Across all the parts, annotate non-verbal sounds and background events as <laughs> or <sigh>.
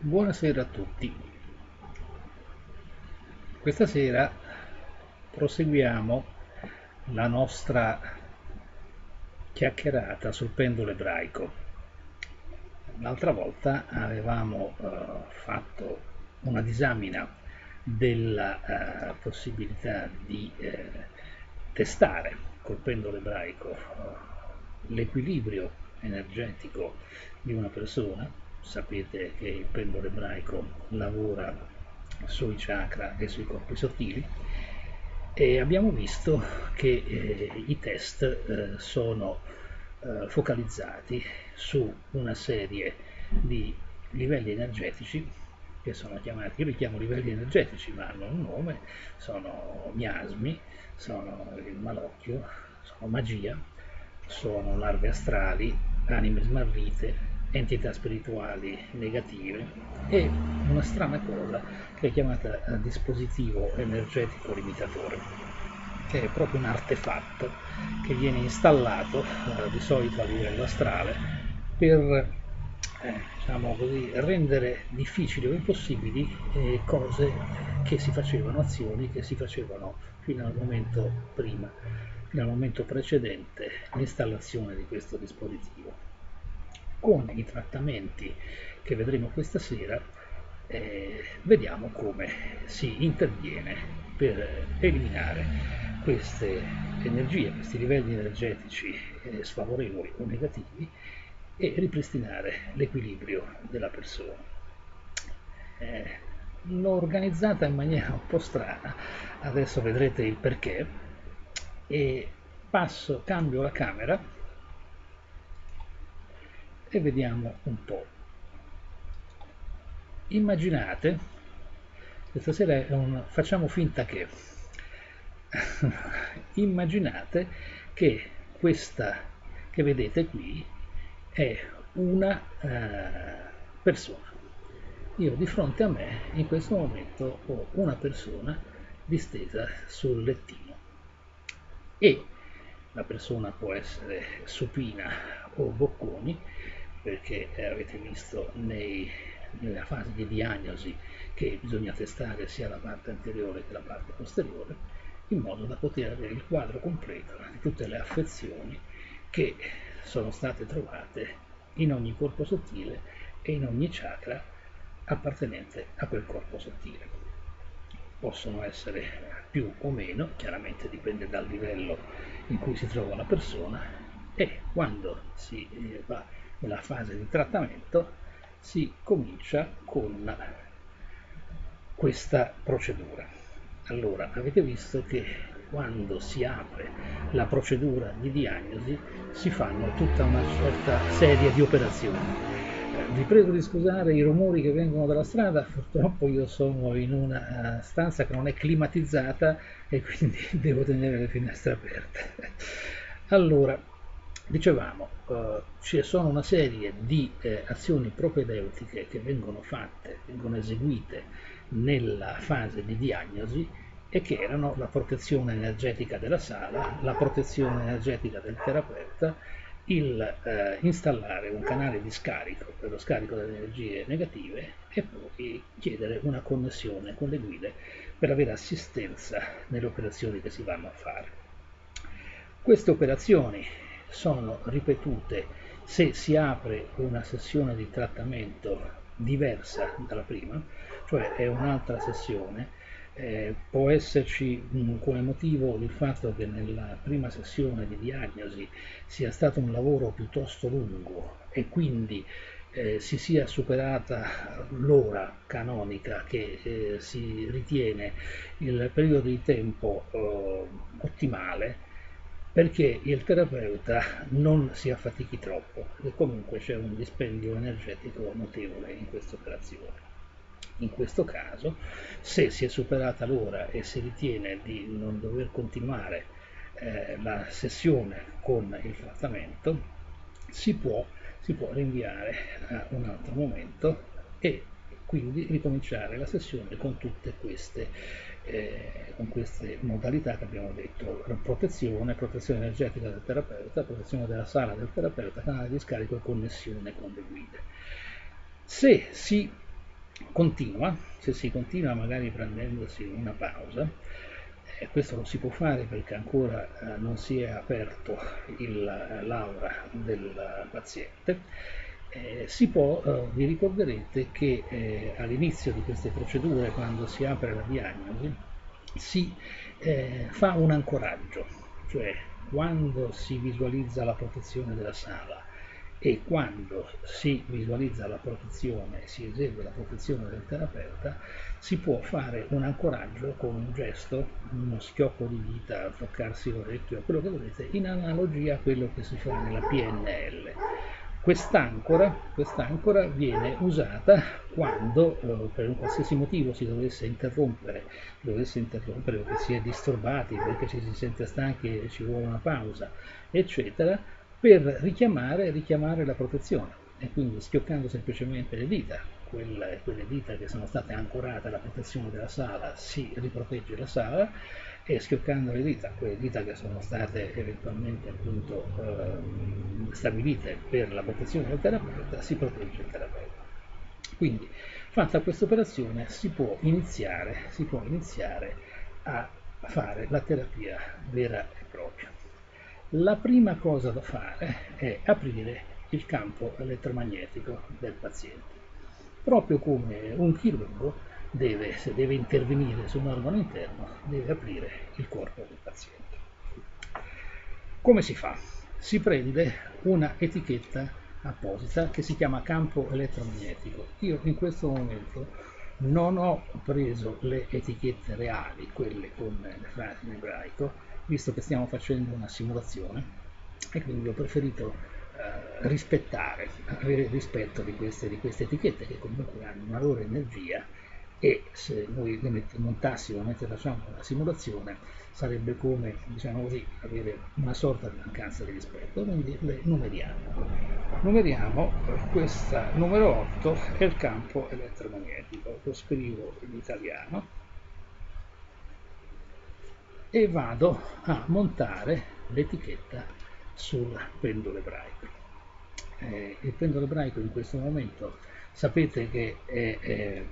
Buonasera a tutti. Questa sera proseguiamo la nostra chiacchierata sul pendolo ebraico. L'altra volta avevamo uh, fatto una disamina della uh, possibilità di uh, testare col pendolo ebraico l'equilibrio energetico di una persona sapete che il pendolo ebraico lavora sui chakra e sui corpi sottili e abbiamo visto che eh, i test eh, sono eh, focalizzati su una serie di livelli energetici che sono chiamati, io li chiamo livelli energetici ma hanno un nome, sono miasmi, sono il malocchio, sono magia, sono larve astrali, anime smarrite, entità spirituali negative e una strana cosa che è chiamata eh, dispositivo energetico limitatore che è proprio un artefatto che viene installato eh, di solito a livello astrale per eh, diciamo così, rendere difficili o impossibili eh, cose che si facevano, azioni che si facevano fino al momento prima, fino al momento precedente l'installazione di questo dispositivo con i trattamenti che vedremo questa sera eh, vediamo come si interviene per eliminare queste energie, questi livelli energetici eh, sfavorevoli o negativi e ripristinare l'equilibrio della persona. Eh, l'ho organizzata in maniera un po' strana, adesso vedrete il perché, e passo, cambio la camera e vediamo un po'. Immaginate, questa sera è un, facciamo finta che, <laughs> immaginate che questa che vedete qui è una eh, persona. Io di fronte a me in questo momento ho una persona distesa sul lettino e la persona può essere supina o bocconi perché avete visto nei, nella fase di diagnosi che bisogna testare sia la parte anteriore che la parte posteriore, in modo da poter avere il quadro completo di tutte le affezioni che sono state trovate in ogni corpo sottile e in ogni chakra appartenente a quel corpo sottile. Possono essere più o meno, chiaramente dipende dal livello in cui si trova la persona e quando si eh, va nella fase di trattamento si comincia con questa procedura. Allora, avete visto che quando si apre la procedura di diagnosi si fanno tutta una certa serie di operazioni. Eh, vi prego di scusare i rumori che vengono dalla strada, purtroppo io sono in una stanza che non è climatizzata e quindi <laughs> devo tenere le finestre aperte. Allora, Dicevamo, eh, ci sono una serie di eh, azioni propedeutiche che vengono fatte, vengono eseguite nella fase di diagnosi e che erano la protezione energetica della sala, la protezione energetica del terapeuta, il eh, installare un canale di scarico per lo scarico delle energie negative e poi chiedere una connessione con le guide per avere assistenza nelle operazioni che si vanno a fare. Queste operazioni sono ripetute se si apre una sessione di trattamento diversa dalla prima, cioè è un'altra sessione, eh, può esserci mh, come motivo il fatto che nella prima sessione di diagnosi sia stato un lavoro piuttosto lungo e quindi eh, si sia superata l'ora canonica che eh, si ritiene il periodo di tempo eh, ottimale perché il terapeuta non si affatichi troppo e comunque c'è un dispendio energetico notevole in questa operazione. In questo caso, se si è superata l'ora e si ritiene di non dover continuare eh, la sessione con il trattamento, si può, si può rinviare a un altro momento e quindi ricominciare la sessione con tutte queste eh, con queste modalità che abbiamo detto, protezione, protezione energetica del terapeuta, protezione della sala del terapeuta, canale di scarico e connessione con le guide. Se si continua, se si continua magari prendendosi una pausa, eh, questo non si può fare perché ancora eh, non si è aperto l'aura del paziente, eh, si può, eh, vi ricorderete che eh, all'inizio di queste procedure, quando si apre la diagnosi, si eh, fa un ancoraggio, cioè quando si visualizza la protezione della sala e quando si visualizza la protezione, si esegue la protezione del terapeuta, si può fare un ancoraggio con un gesto, uno schiocco di dita, toccarsi l'orecchio, quello che volete, in analogia a quello che si fa nella PNL. Quest'ancora, quest'ancora viene usata quando eh, per un qualsiasi motivo si dovesse interrompere, dovesse interrompere perché si è disturbati, perché ci si sente stanchi e ci vuole una pausa, eccetera, per richiamare, richiamare la protezione. E quindi schioccando semplicemente le dita, quelle, quelle dita che sono state ancorate alla protezione della sala, si riprotegge la sala e schioccando le dita, quelle dita che sono state eventualmente appunto eh, stabilite per la protezione del terapeuta, si protegge il terapeuta. Quindi fatta questa operazione si può iniziare, si può iniziare a fare la terapia vera e propria. La prima cosa da fare è aprire il campo elettromagnetico del paziente. Proprio come un chirurgo deve, se deve intervenire su un organo interno, deve aprire il corpo del paziente. Come si fa? Si prende una etichetta apposita che si chiama campo elettromagnetico. Io in questo momento non ho preso le etichette reali, quelle con le frasi in ebraico, visto che stiamo facendo una simulazione e quindi ho preferito eh, rispettare, avere rispetto di queste, di queste etichette che comunque hanno una loro energia e se noi le montassimo mentre facciamo la simulazione sarebbe come diciamo così, avere una sorta di mancanza di rispetto. Quindi le numeriamo. Numeriamo questa numero 8 è il campo elettromagnetico. Lo scrivo in italiano. E vado a montare l'etichetta sul pendolo ebraico. Eh, il pendolo ebraico in questo momento sapete che è, è,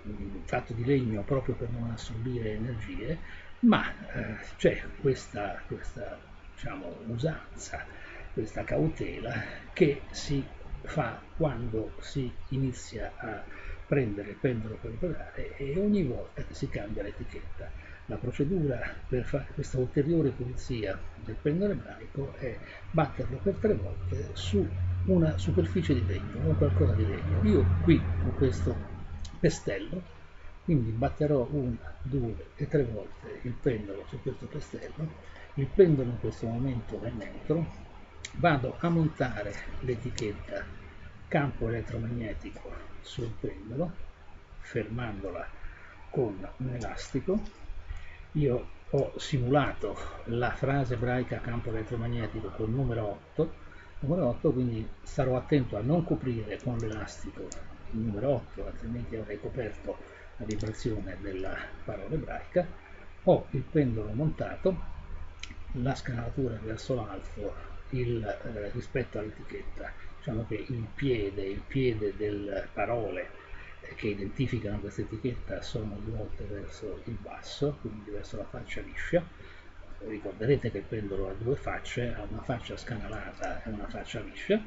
fatto di legno proprio per non assorbire energie, ma eh, c'è questa, questa diciamo, usanza, questa cautela che si fa quando si inizia a prendere il pendolo per operare e ogni volta che si cambia l'etichetta. La procedura per fare questa ulteriore pulizia del pendolo ebraico è batterlo per tre volte su una superficie di legno o qualcosa di legno. Io qui con questo pestello, quindi batterò una, due e tre volte il pendolo su questo pestello, il pendolo in questo momento è neutro, vado a montare l'etichetta campo elettromagnetico sul pendolo, fermandola con un elastico io ho simulato la frase ebraica campo elettromagnetico col numero 8, numero 8 quindi starò attento a non coprire con l'elastico il numero 8, altrimenti avrei coperto la vibrazione della parola ebraica. Ho il pendolo montato, la scanalatura verso l'alto eh, rispetto all'etichetta, diciamo che il piede, il piede delle parole che identificano questa etichetta sono rivolte verso il basso, quindi verso la faccia liscia. Ricorderete che il pendolo ha due facce, ha una faccia scanalata e una faccia liscia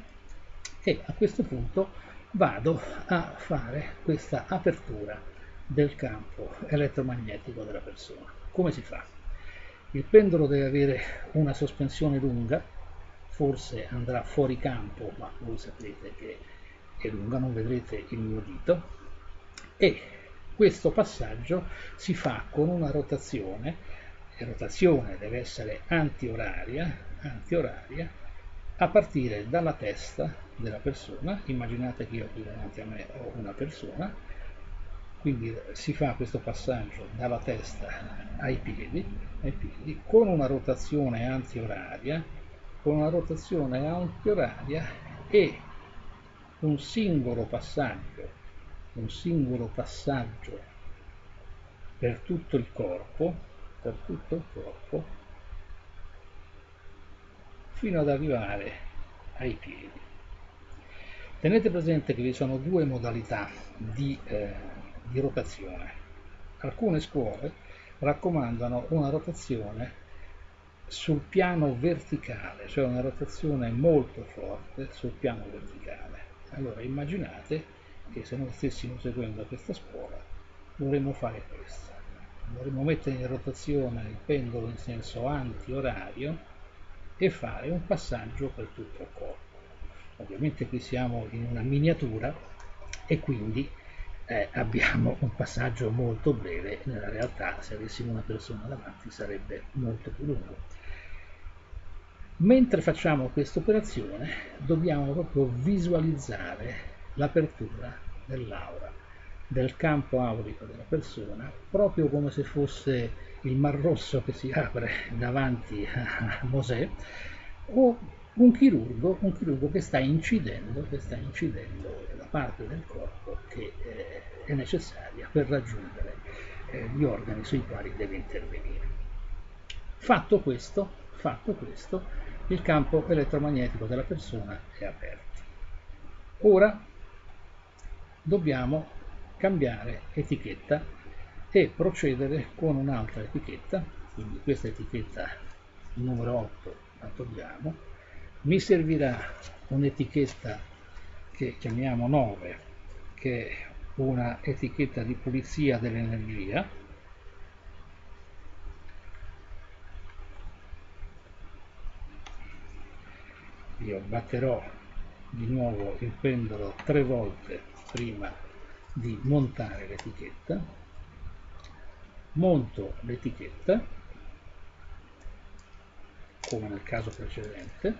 e a questo punto vado a fare questa apertura del campo elettromagnetico della persona. Come si fa? Il pendolo deve avere una sospensione lunga, forse andrà fuori campo, ma voi sapete che è lunga, non vedrete il mio dito, e questo passaggio si fa con una rotazione, rotazione deve essere antioraria, antioraria a partire dalla testa della persona, immaginate che io qui davanti a me ho una persona, quindi si fa questo passaggio dalla testa ai piedi, ai piedi con una rotazione antioraria, con una rotazione antioraria e un singolo passaggio un singolo passaggio per tutto il corpo, per tutto il corpo, fino ad arrivare ai piedi. Tenete presente che vi sono due modalità di, eh, di rotazione. Alcune scuole raccomandano una rotazione sul piano verticale, cioè una rotazione molto forte sul piano verticale. Allora immaginate che se noi stessimo seguendo questa scuola dovremmo fare questo. Dovremmo mettere in rotazione il pendolo in senso anti-orario e fare un passaggio per tutto il corpo. Ovviamente qui siamo in una miniatura e quindi eh, abbiamo un passaggio molto breve, nella realtà se avessimo una persona davanti sarebbe molto più lungo. Mentre facciamo questa operazione dobbiamo proprio visualizzare l'apertura dell'aura, del campo aurico della persona, proprio come se fosse il Mar Rosso che si apre davanti a Mosè, o un chirurgo, un chirurgo che sta incidendo, che sta incidendo la parte del corpo che eh, è necessaria per raggiungere eh, gli organi sui quali deve intervenire. Fatto questo, fatto questo, il campo elettromagnetico della persona è aperto. Ora dobbiamo cambiare etichetta e procedere con un'altra etichetta, quindi questa etichetta numero 8 la togliamo, mi servirà un'etichetta che chiamiamo 9, che è una etichetta di pulizia dell'energia, io batterò di nuovo il pendolo tre volte prima di montare l'etichetta. Monto l'etichetta come nel caso precedente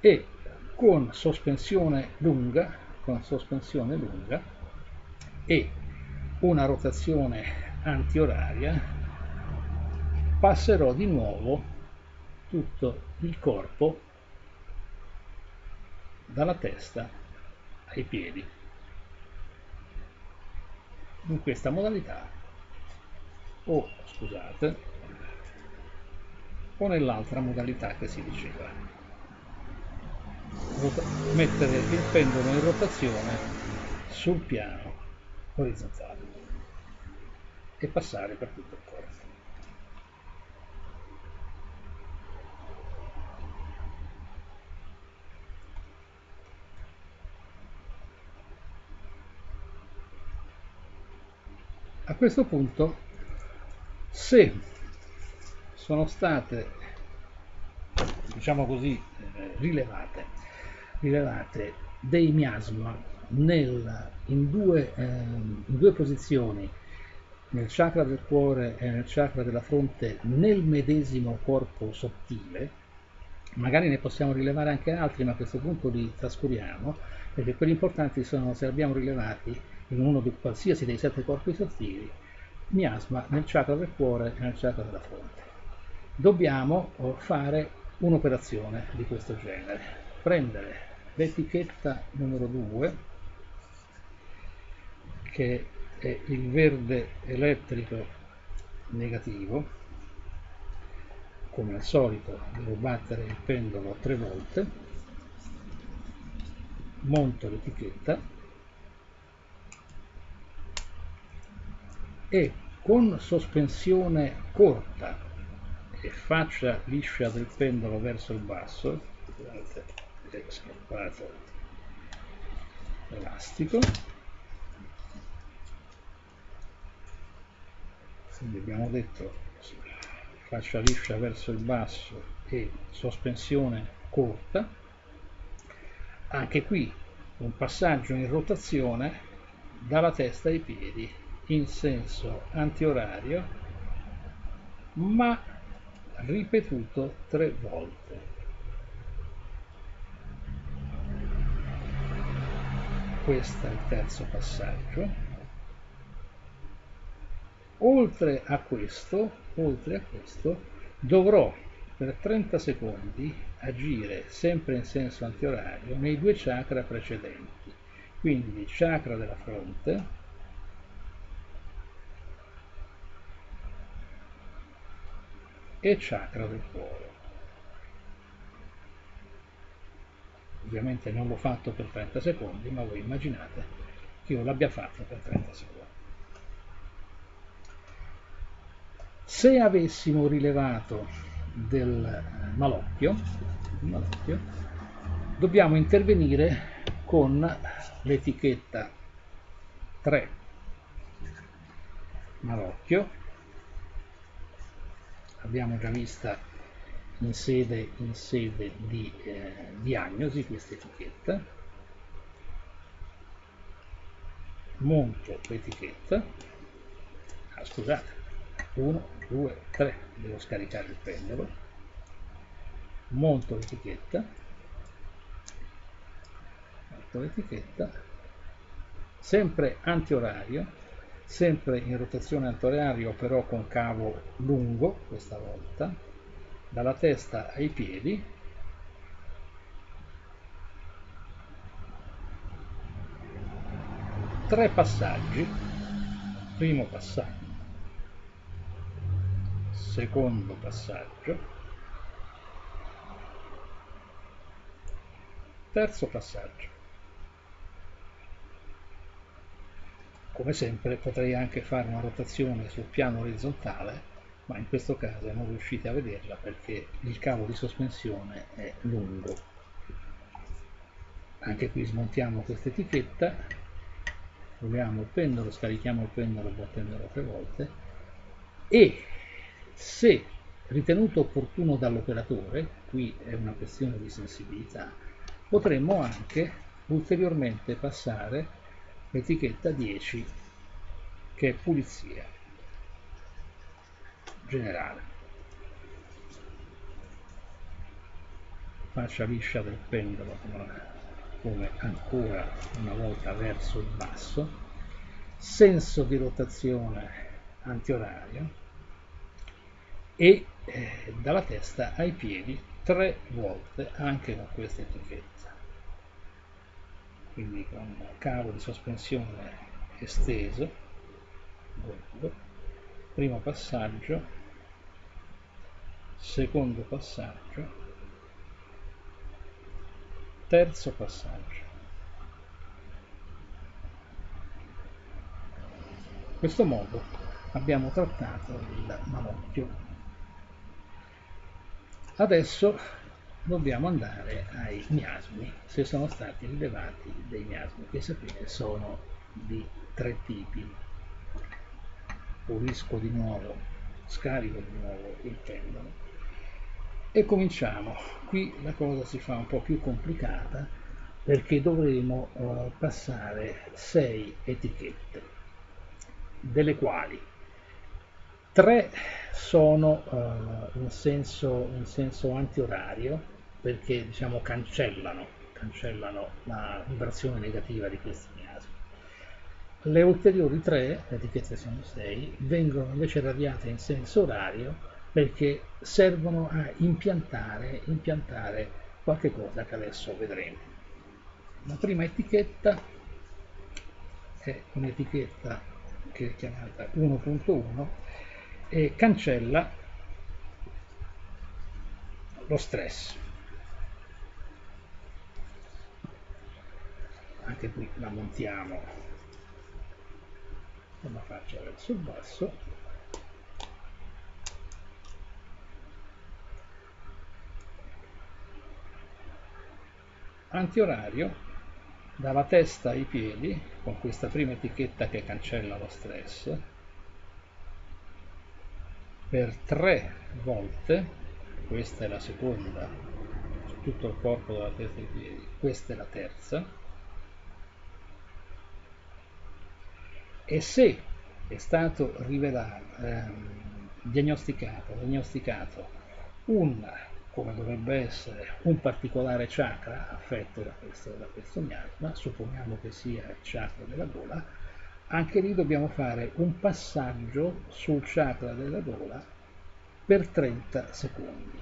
e con sospensione lunga con sospensione lunga e una rotazione antioraria passerò di nuovo tutto il corpo dalla testa ai piedi in questa modalità. O scusate o nell'altra modalità che si diceva. Mettere il pendolo in rotazione sul piano orizzontale e passare per tutto il corpo a questo punto se sono state diciamo così rilevate, rilevate dei miasma nel, in, due, eh, in due posizioni nel chakra del cuore e nel chakra della fronte nel medesimo corpo sottile magari ne possiamo rilevare anche altri ma a questo punto li trascuriamo perché quelli importanti sono se abbiamo rilevati in uno di qualsiasi dei sette corpi sottili, miasma nel chakra del cuore e nel chakra della fronte. Dobbiamo oh, fare un'operazione di questo genere, prendere l'etichetta numero 2, che è il verde elettrico negativo, come al solito devo battere il pendolo tre volte, monto l'etichetta e con sospensione corta e faccia liscia del pendolo verso il basso scappato l'elastico quindi abbiamo detto faccia liscia verso il basso e sospensione corta. Anche qui un passaggio in rotazione dalla testa ai piedi in senso antiorario ma ripetuto tre volte. Questo è il terzo passaggio. Oltre a questo, oltre a questo dovrò per 30 secondi agire sempre in senso antiorario nei due chakra precedenti, quindi chakra della fronte, e chakra del cuore. Ovviamente non l'ho fatto per 30 secondi, ma voi immaginate io l'abbia fatto per 30 secondi. Se avessimo rilevato del eh, malocchio, malocchio dobbiamo intervenire con l'etichetta 3 malocchio abbiamo già vista in sede, in sede di eh, diagnosi questa etichetta. Monto l'etichetta ah, scusate. 1 2 3 devo scaricare il pendolo. Monto l'etichetta monto l'etichetta sempre antiorario sempre in rotazione antiorario però con cavo lungo questa volta dalla testa ai piedi. Tre passaggi. Primo passaggio. Secondo passaggio. Terzo passaggio Come sempre potrei anche fare una rotazione sul piano orizzontale, ma in questo caso non riuscite a vederla perché il cavo di sospensione è lungo. Anche qui smontiamo questa etichetta, proviamo il pendolo, scarichiamo il pendolo battendolo tre volte e se ritenuto opportuno dall'operatore, qui è una questione di sensibilità, potremmo anche ulteriormente passare l'etichetta 10 che è pulizia generale. Fascia liscia del pendolo come ancora una volta verso il basso. Senso di rotazione antiorario. E eh, dalla testa ai piedi tre volte anche con questa etichetta quindi con cavo di sospensione esteso primo passaggio secondo passaggio terzo passaggio. In questo modo abbiamo trattato il manocchio. Adesso dobbiamo andare ai miasmi se sono stati rilevati dei miasmi che sapete sono di tre tipi. Pulisco di nuovo scarico di nuovo il pendolo e cominciamo. Qui la cosa si fa un po' più complicata perché dovremo uh, passare sei etichette delle quali tre sono uh, in, senso, in senso antiorario perché diciamo, cancellano, cancellano la vibrazione negativa di questi miasmi. Le ulteriori tre, le etichette sono sei, vengono invece radiate in senso orario perché servono a impiantare, impiantare qualche cosa che adesso vedremo. La prima etichetta è un'etichetta che è chiamata 1.1 e cancella lo stress. Anche qui la montiamo con la faccia verso il basso. Antiorario dalla testa ai piedi con questa prima etichetta che cancella lo stress per tre volte, questa è la seconda, su tutto il corpo della testa ai piedi, questa è la terza, e se è stato rivelato, ehm, diagnosticato, diagnosticato un, come dovrebbe essere, un particolare chakra affetto da questo, da questo miasma, supponiamo che sia il chakra della gola, anche lì dobbiamo fare un passaggio sul chakra della gola per 30 secondi.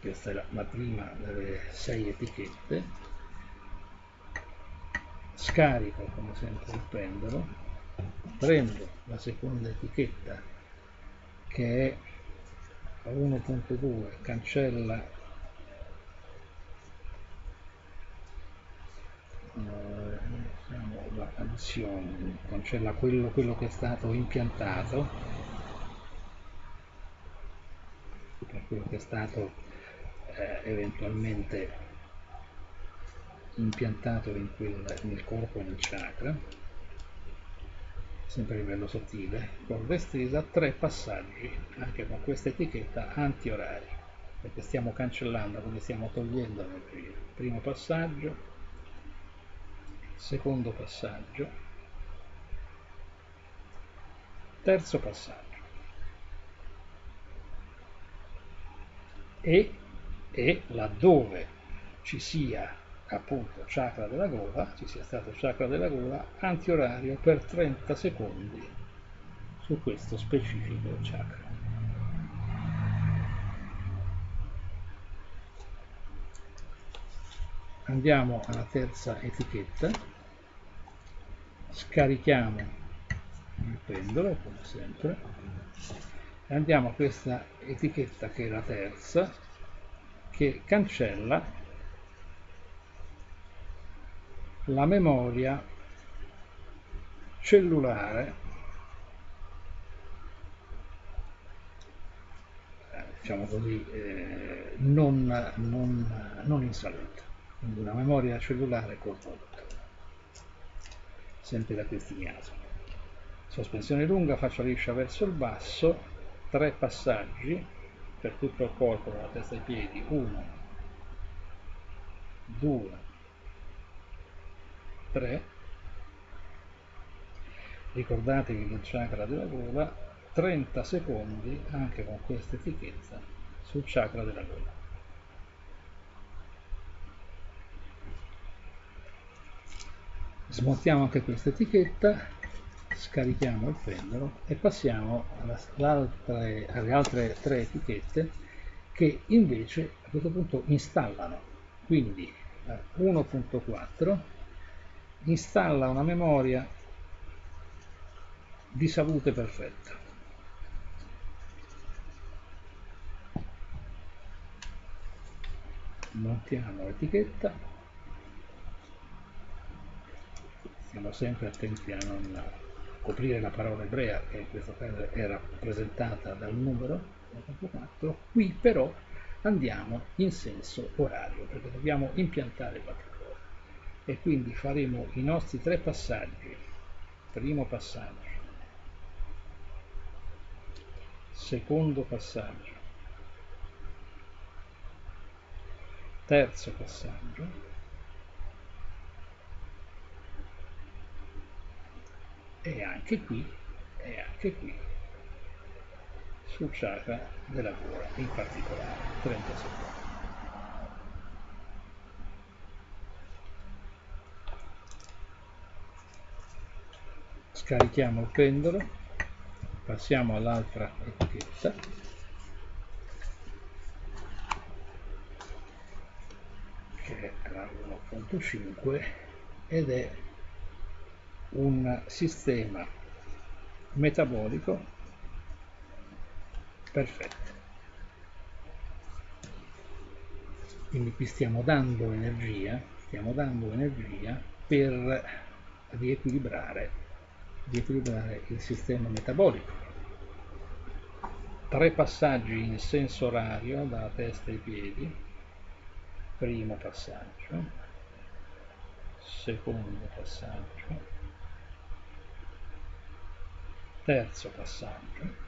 Questa è la, la prima delle sei etichette. Scarico come sempre il pendolo, prendo la seconda etichetta che è 1.2, cancella eh, diciamo, la addizione, cancella quello, quello che è stato impiantato, per quello che è stato eh, eventualmente impiantato in quel, nel corpo e nel chakra, sempre a livello sottile, corda estesa, tre passaggi anche con questa etichetta anti-orari, perché stiamo cancellando, quindi stiamo togliendo energia. Primo passaggio, secondo passaggio, terzo passaggio. E, e laddove ci sia appunto chakra della gola, ci sia stato chakra della gola antiorario per 30 secondi su questo specifico chakra. Andiamo alla terza etichetta, scarichiamo il pendolo come sempre. Andiamo a questa etichetta che è la terza che cancella la memoria cellulare. Eh, diciamo così eh, non, non, non in salute quindi una memoria cellulare corrotta sempre da questi miasmi sospensione lunga faccia liscia verso il basso tre passaggi per tutto il corpo dalla testa ai piedi 1 2 3 ricordatevi del chakra della gola 30 secondi anche con questa etichetta sul chakra della gola smontiamo anche questa etichetta scarichiamo il pendolo e passiamo alle altre tre etichette che invece a questo punto installano quindi 1.4 installa una memoria di salute perfetta. Montiamo l'etichetta, stiamo sempre attenti a non coprire la parola ebrea che in questo caso è rappresentata dal numero 4, qui però andiamo in senso orario perché dobbiamo impiantare qualche e quindi faremo i nostri tre passaggi. Primo passaggio. Secondo passaggio. Terzo passaggio e anche qui e anche qui sul chakra della gola in particolare 30 secondi. Scarichiamo il pendolo passiamo all'altra etichetta. Che è la 1.5 ed è un sistema metabolico perfetto quindi qui stiamo dando energia stiamo dando energia per riequilibrare di equilibrare il sistema metabolico. Tre passaggi in senso orario dalla testa ai piedi. Primo passaggio, secondo passaggio, terzo passaggio.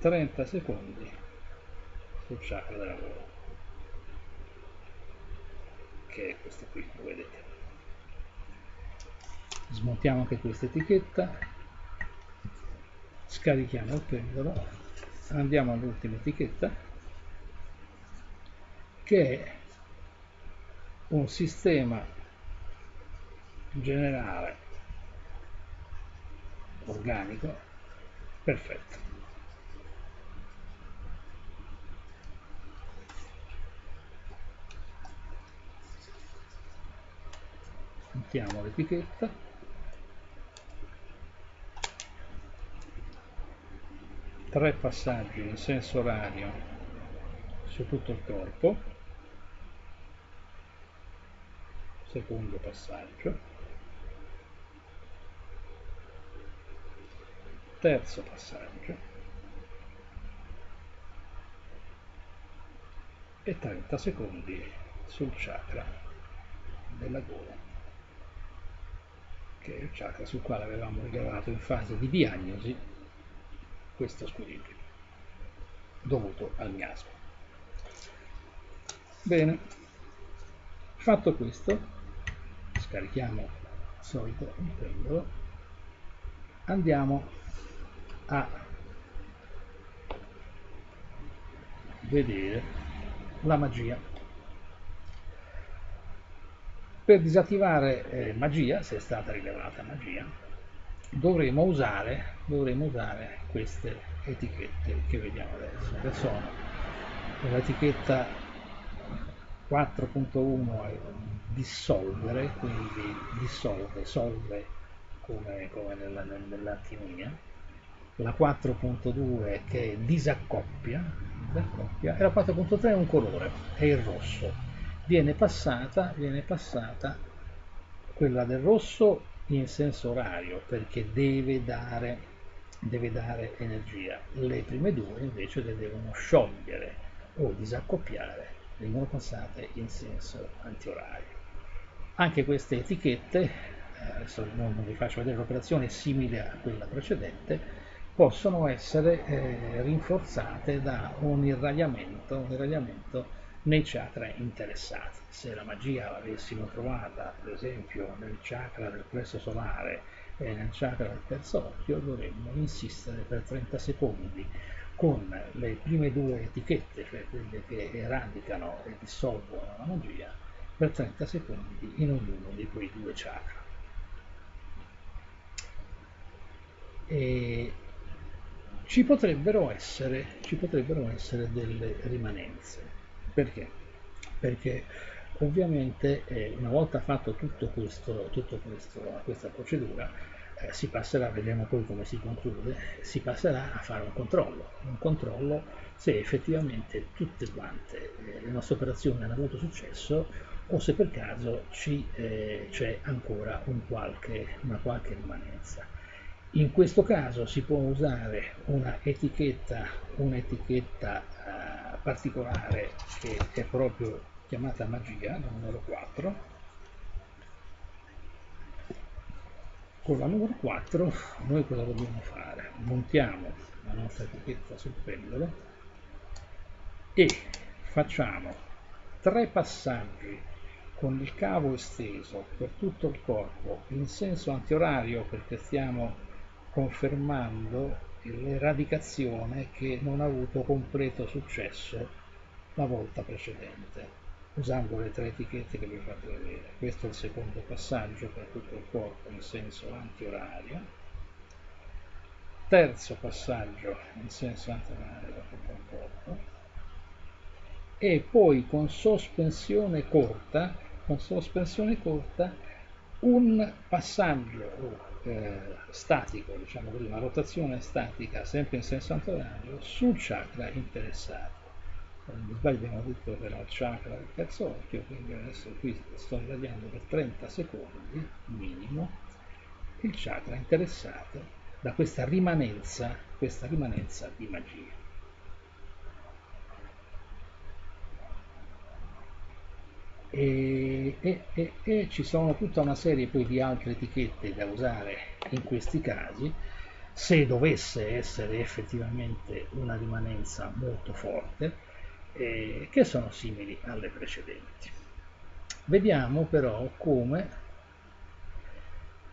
30 secondi sul chakra della gola che è questo qui, lo vedete smontiamo anche questa etichetta scarichiamo il pendolo andiamo all'ultima etichetta che è un sistema generale organico perfetto. Mettiamo l'etichetta. Tre passaggi in senso orario su tutto il corpo. Secondo passaggio, terzo passaggio e 30 secondi sul chakra della gola, che è il chakra sul quale avevamo rilevato in fase di diagnosi questo squilibrio dovuto al miasma. Bene, fatto questo, scarichiamo il solito il pendolo, andiamo a vedere la magia. Per disattivare eh, magia, se è stata rilevata magia, dovremo usare, dovremo usare queste etichette che vediamo adesso, che sono l'etichetta 4.1 è dissolvere, quindi dissolve, solve come, come nella, nell'alchimia, la 4.2 che disaccoppia, disaccoppia, e la 4.3 è un colore, è il rosso viene passata, viene passata quella del rosso in senso orario perché deve dare, deve dare energia. Le prime due invece le devono sciogliere o disaccoppiare, vengono passate in senso antiorario. Anche queste etichette, eh, adesso non vi faccio vedere l'operazione, simile a quella precedente, possono essere eh, rinforzate da un irradiamento, un irradiamento nei chakra interessati. Se la magia l'avessimo trovata, per esempio, nel chakra del plesso solare e nel chakra del terzo occhio, dovremmo insistere per 30 secondi con le prime due etichette, cioè quelle che eradicano e dissolvono la magia, per 30 secondi in ognuno di quei due chakra. E ci potrebbero essere, ci potrebbero essere delle rimanenze. Perché? Perché ovviamente eh, una volta fatto tutto questo, tutto questo questa procedura eh, si passerà, vedremo poi come si conclude, si passerà a fare un controllo, un controllo se effettivamente tutte quante eh, le nostre operazioni hanno avuto successo o se per caso eh, c'è ancora un qualche, una qualche rimanenza. In questo caso si può usare una etichetta, un'etichetta particolare che è proprio chiamata magia, la numero 4. Con la numero 4 noi cosa dobbiamo fare? Montiamo la nostra etichetta sul pendolo e facciamo tre passaggi con il cavo esteso per tutto il corpo in senso antiorario perché stiamo confermando l'eradicazione che non ha avuto completo successo la volta precedente usando le tre etichette che vi ho fatto vedere. Questo è il secondo passaggio per tutto il corpo in senso antiorario. Terzo passaggio in senso antiorario per tutto il corpo. E poi con sospensione corta con sospensione corta un passaggio eh, statico, diciamo così, una rotazione statica sempre in senso antiorario sul chakra interessato. Non mi sbaglio abbiamo detto che era il chakra del terzo occhio, quindi adesso qui sto irradiando per 30 secondi minimo il chakra interessato da questa rimanenza, questa rimanenza di magia. E, e, e, e, ci sono tutta una serie poi di altre etichette da usare in questi casi. Se dovesse essere effettivamente una rimanenza molto forte eh, che sono simili alle precedenti. Vediamo però come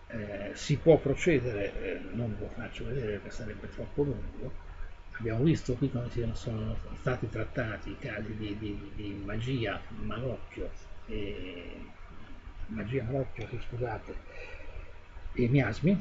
eh, si può procedere eh, non lo faccio vedere perché sarebbe troppo lungo abbiamo visto qui come sono stati trattati i casi di, di, di magia malocchio e magia malocchio, scusate, e miasmi,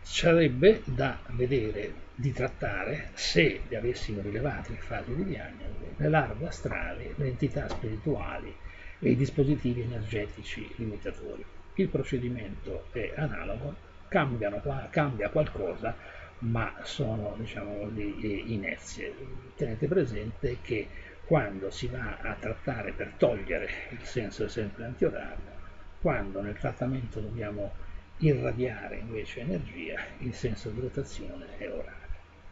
sarebbe da vedere, di trattare, se li avessimo rilevati in fase di diagnosi, le larve astrali, le entità spirituali e i dispositivi energetici limitatori. Il procedimento è analogo, cambiano, cambia qualcosa, ma sono diciamo, di inerzie. Tenete presente che quando si va a trattare per togliere il senso sempre antiorario, quando nel trattamento dobbiamo irradiare invece energia, il senso di rotazione è orario.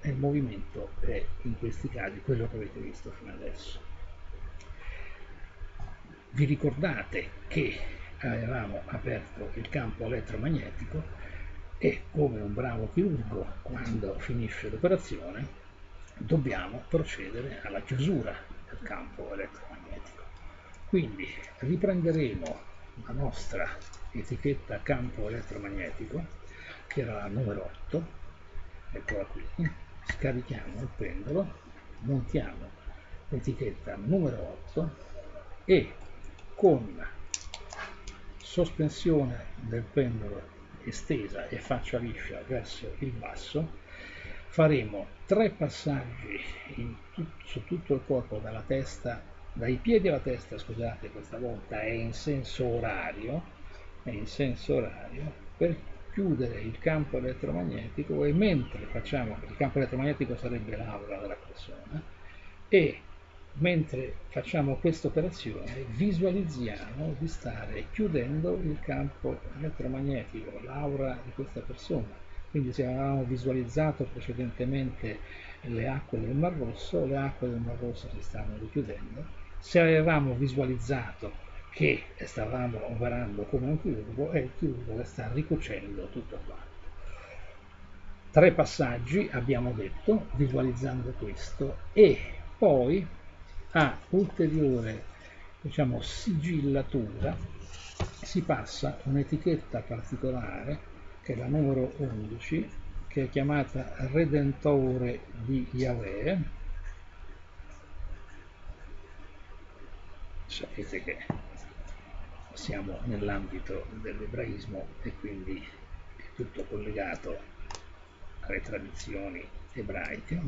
E il movimento è in questi casi quello che avete visto fino adesso. Vi ricordate che avevamo aperto il campo elettromagnetico e come un bravo chirurgo quando finisce l'operazione dobbiamo procedere alla chiusura del campo elettromagnetico. Quindi riprenderemo la nostra etichetta campo elettromagnetico che era la numero 8, eccola qui, scarichiamo il pendolo, montiamo l'etichetta numero 8 e con sospensione del pendolo estesa e faccia liscia verso il basso faremo tre passaggi tut su tutto il corpo dalla testa dai piedi alla testa scusate questa volta è in senso orario è in senso orario per chiudere il campo elettromagnetico e mentre facciamo il campo elettromagnetico sarebbe l'aura della persona e mentre facciamo questa operazione visualizziamo di stare chiudendo il campo elettromagnetico, l'aura di questa persona. Quindi se avevamo visualizzato precedentemente le acque del Mar Rosso, le acque del Mar Rosso si stanno richiudendo. Se avevamo visualizzato che stavamo operando come un chirurgo, è il chirurgo che sta ricucendo tutto quanto. Tre passaggi abbiamo detto, visualizzando questo, e poi a ulteriore diciamo, sigillatura si passa un'etichetta particolare che è la numero 11 che è chiamata Redentore di Yahweh. Sapete che siamo nell'ambito dell'ebraismo e quindi è tutto collegato alle tradizioni ebraiche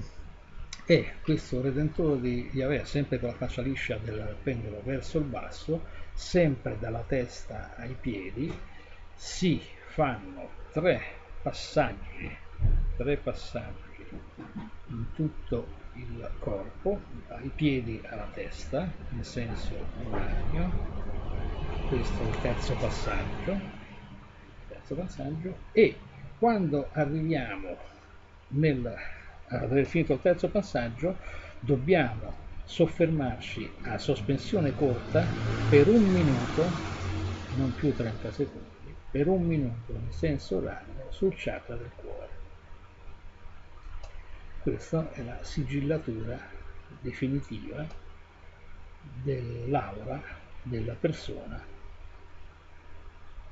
e questo redentore di Yahweh sempre con la faccia liscia del pendolo verso il basso sempre dalla testa ai piedi si fanno tre passaggi tre passaggi in tutto il corpo dai piedi alla testa in senso orario questo è il terzo passaggio terzo passaggio. E quando arriviamo nel aver finito il terzo passaggio dobbiamo soffermarci a sospensione corta per un minuto, non più 30 secondi, per un minuto in senso orario sul chakra del cuore. Questa è la sigillatura definitiva dell'aura della persona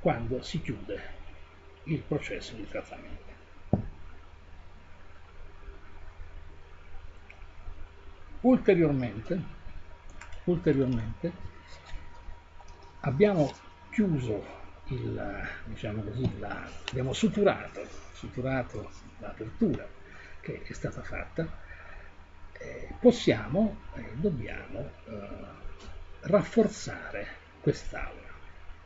quando si chiude il processo di trattamento. Ulteriormente, ulteriormente abbiamo chiuso il, diciamo così, la, abbiamo suturato, suturato l'apertura che è stata fatta, eh, possiamo e eh, dobbiamo eh, rafforzare quest'aura.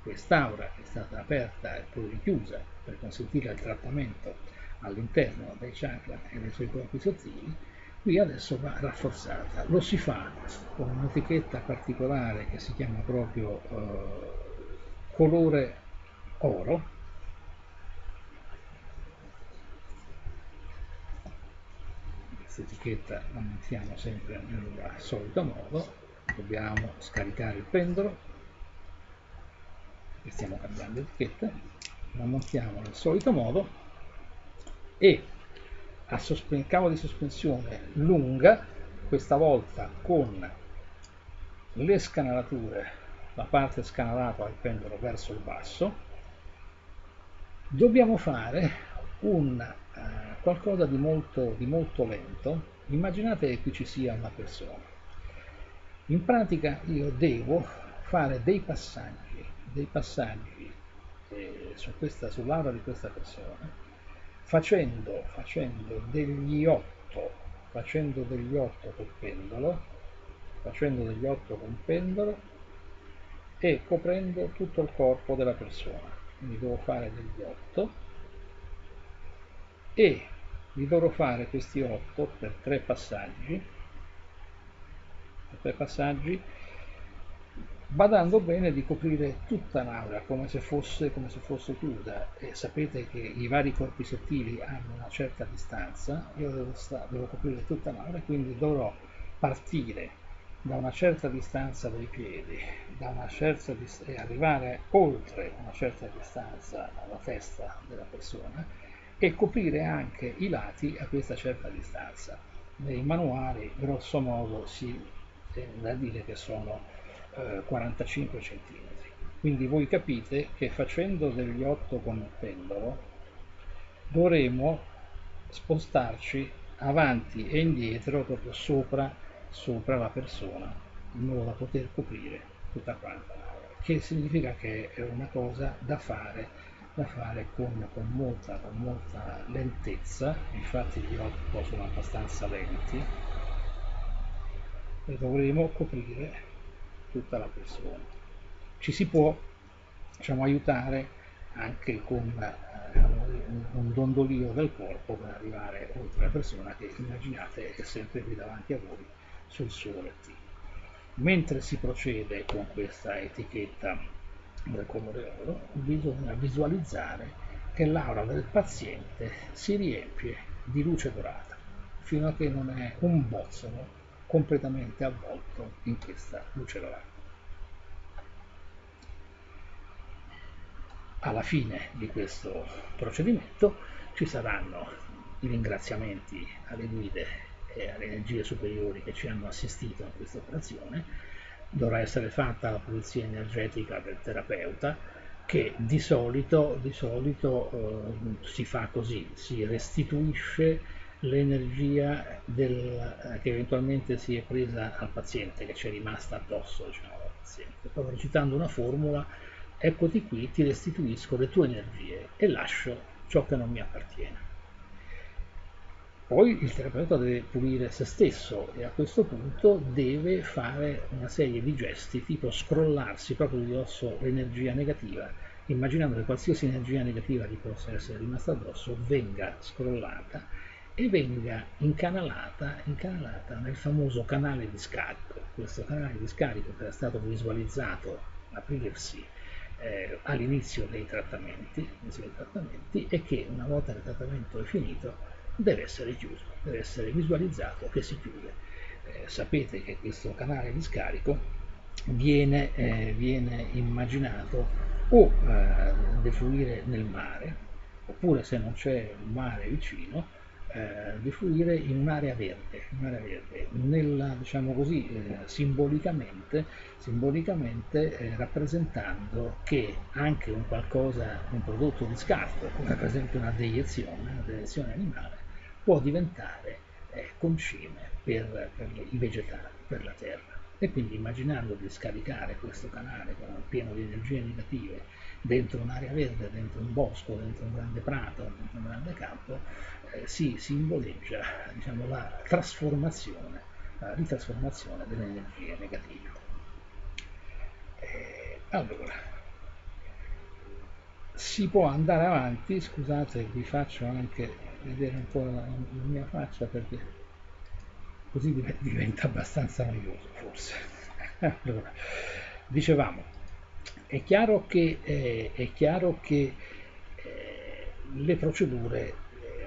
Quest'aura è stata aperta e poi richiusa per consentire il trattamento all'interno dei chakra e dei suoi corpi sottili qui adesso va rafforzata. Lo si fa con un'etichetta particolare che si chiama proprio eh, colore oro. Questa etichetta la mettiamo sempre nel solito modo. Dobbiamo scaricare il pendolo. E stiamo cambiando etichetta. La montiamo nel solito modo. E a sospen- cavo di sospensione lunga, questa volta con le scanalature, la parte scanalata del pendolo verso il basso, dobbiamo fare un eh, qualcosa di molto, di molto lento. Immaginate che qui ci sia una persona. In pratica io devo fare dei passaggi, dei passaggi eh, su questa, sull'aura di questa persona facendo, facendo degli 8 facendo degli 8 col pendolo facendo degli 8 con pendolo e coprendo tutto il corpo della persona. Quindi devo fare degli 8 e vi dovrò fare questi 8 per tre passaggi tre passaggi, badando bene di coprire tutta l'aura come se fosse, come se fosse chiusa e sapete che i vari corpi sottili hanno una certa distanza, io devo, devo coprire tutta l'aura quindi dovrò partire da una certa distanza dai piedi e arrivare oltre una certa distanza alla testa della persona e coprire anche i lati a questa certa distanza. Nei manuali grosso modo si tende a dire che sono eh, 45 cm. Quindi voi capite che facendo degli 8 con il pendolo dovremo spostarci avanti e indietro proprio sopra sopra la persona in modo da poter coprire tutta quanta che significa che è una cosa da fare, da fare con, con, molta, con molta lentezza. Infatti gli occhi sono abbastanza lenti. E dovremo coprire tutta la persona ci si può diciamo, aiutare anche con diciamo, un dondolio del corpo per arrivare oltre la persona che immaginate è sempre qui davanti a voi sul suo lettino. Mentre si procede con questa etichetta del colore oro, bisogna visualizzare che l'aura del paziente si riempie di luce dorata, fino a che non è un bozzolo completamente avvolto in questa luce dorata. Alla fine di questo procedimento ci saranno i ringraziamenti alle guide e alle energie superiori che ci hanno assistito a questa operazione, dovrà essere fatta la pulizia energetica del terapeuta che di solito, di solito eh, si fa così, si restituisce l'energia che eventualmente si è presa al paziente, che ci è rimasta addosso diciamo, al paziente. Proprio recitando una formula, eccoti qui, ti restituisco le tue energie e lascio ciò che non mi appartiene. Poi il terapeuta deve pulire se stesso e a questo punto deve fare una serie di gesti tipo scrollarsi proprio di dosso l'energia negativa, immaginando che qualsiasi energia negativa gli possa essere rimasta addosso venga scrollata e venga incanalata, incanalata nel famoso canale di scarico. Questo canale di scarico che era stato visualizzato aprirsi eh, all'inizio dei trattamenti, dei trattamenti e che una volta che il trattamento è finito deve essere chiuso, deve essere visualizzato che si chiude. Eh, sapete che questo canale di scarico viene, eh, viene immaginato o eh, defluire nel mare, oppure se non c'è un mare vicino, eh, defluire in un'area verde, un'area verde nella, diciamo così, eh, simbolicamente, simbolicamente eh, rappresentando che anche un qualcosa, un prodotto di scarto, come per esempio una deiezione, una deiezione animale, può diventare eh, concime per, per i vegetali, per la terra. E quindi immaginando di scaricare questo canale pieno di energie negative dentro un'area verde, dentro un bosco, dentro un grande prato, dentro un grande campo, eh, si simboleggia diciamo, la trasformazione, la ritrasformazione delle energie negative. Eh, allora, si può andare avanti, scusate vi faccio anche vedere un po' la, la mia faccia perché così diventa abbastanza noioso forse. <laughs> allora, dicevamo, è chiaro che, eh, è chiaro che eh, le procedure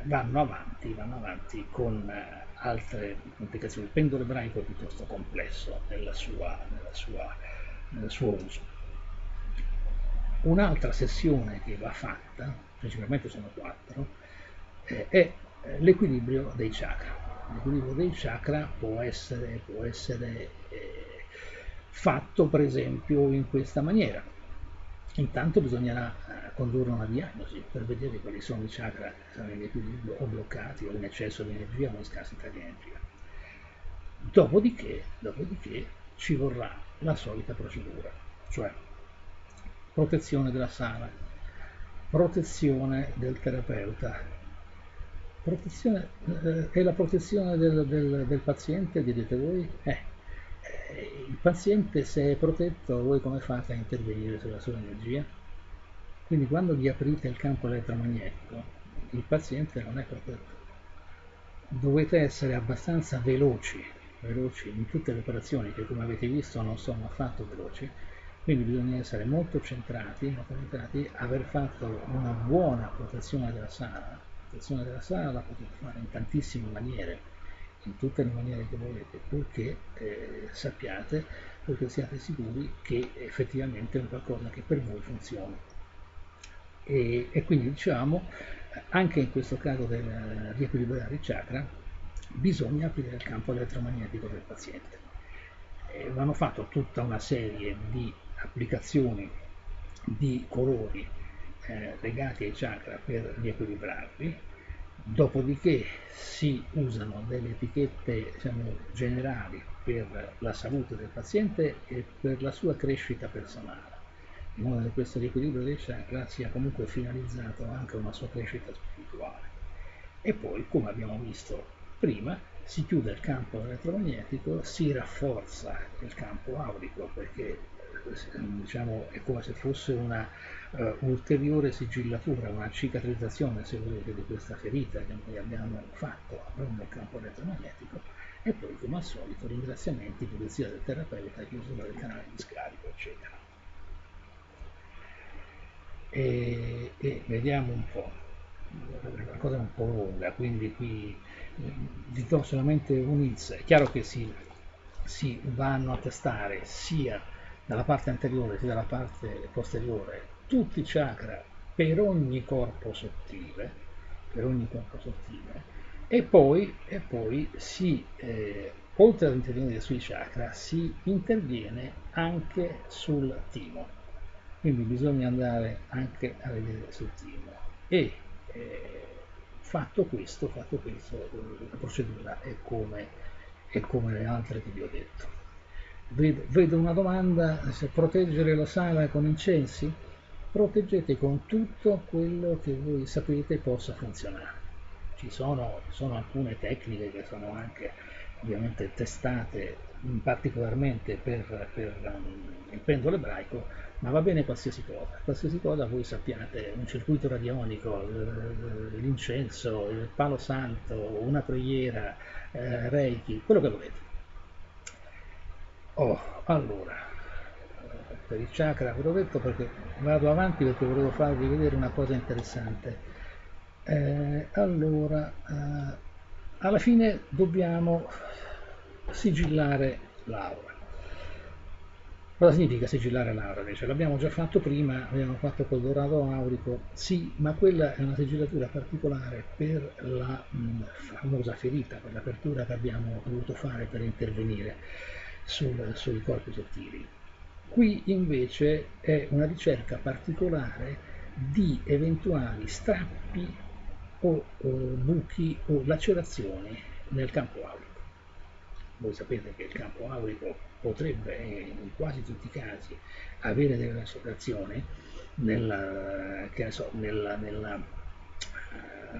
vanno avanti, vanno avanti con eh, altre complicazioni. Il pendolo ebraico è piuttosto complesso nella sua, nella sua, nel suo uso. Un'altra sessione che va fatta, principalmente sono quattro, eh, è eh, l'equilibrio dei chakra. L'equilibrio dei chakra può essere, può essere eh, fatto per esempio in questa maniera. Intanto bisognerà eh, condurre una diagnosi per vedere quali sono i chakra che sono in equilibrio o bloccati o in eccesso di energia o in scarsità di energia. Dopodiché, dopodiché ci vorrà la solita procedura, cioè protezione della sala, protezione del terapeuta, Protezione, eh, è la protezione del, del, del, paziente, direte voi? Eh, eh, il paziente se è protetto, voi come fate a intervenire sulla sua energia? Quindi quando gli aprite il campo elettromagnetico, il paziente non è protetto. Dovete essere abbastanza veloci veloci in tutte le operazioni che come avete visto non sono affatto veloci, quindi bisogna essere molto centrati, molto centrati, aver fatto una buona protezione della sala. La protezione della sala la potete fare in tantissime maniere, in tutte le maniere che volete, purché eh, sappiate, purché siate sicuri che effettivamente è un qualcosa che per voi funziona. E, e quindi diciamo, anche in questo caso del riequilibrare il chakra, bisogna aprire il campo elettromagnetico del paziente. E vanno fatto tutta una serie di applicazioni di colori eh, legati ai chakra per riequilibrarli, dopodiché si usano delle etichette diciamo, generali per la salute del paziente e per la sua crescita personale, in modo che questo riequilibrio dei chakra sia comunque finalizzato anche a una sua crescita spirituale. E poi, come abbiamo visto prima, si chiude il campo elettromagnetico, si rafforza il campo aurico perché diciamo, è come se fosse una uh, ulteriore sigillatura, una cicatrizzazione, se volete, di questa ferita che noi abbiamo fatto nel campo elettromagnetico e poi, come al solito, ringraziamenti, pulizia del terapeuta, chiusura del canale di scarico, eccetera. E, e vediamo un po', la cosa è un po' lunga, quindi qui vi do solamente un inizio. È chiaro che si, si vanno a testare sia dalla parte anteriore sia dalla parte posteriore tutti i chakra per ogni corpo sottile, per ogni corpo sottile e poi, e poi si, eh, oltre ad intervenire sui chakra, si interviene anche sul timo. Quindi bisogna andare anche a vedere sul timo. E eh, fatto questo, fatto questo, la procedura è come, è come le altre che vi ho detto. Vedo, una domanda, se proteggere la sala con incensi? Proteggete con tutto quello che voi sapete possa funzionare. Ci sono, sono alcune tecniche che sono anche ovviamente testate particolarmente per, per um, il pendolo ebraico, ma va bene qualsiasi cosa. Qualsiasi cosa voi sappiate, un circuito radionico, l'incenso, il palo santo, una preghiera, eh, reiki, quello che volete. Oh, allora, per il chakra ve l'ho detto perché vado avanti perché volevo farvi vedere una cosa interessante. Eh, allora, eh, alla fine dobbiamo sigillare l'aura. Cosa significa sigillare l'aura? Invece l'abbiamo già fatto prima, abbiamo fatto col dorato aurico, sì, ma quella è una sigillatura particolare per la mh, famosa ferita, per l'apertura che abbiamo dovuto fare per intervenire sul, sui corpi sottili. Qui invece è una ricerca particolare di eventuali strappi o, o buchi o lacerazioni nel campo aurico. Voi sapete che il campo aurico potrebbe in quasi tutti i casi avere delle lacerazioni nella, so, nella, nella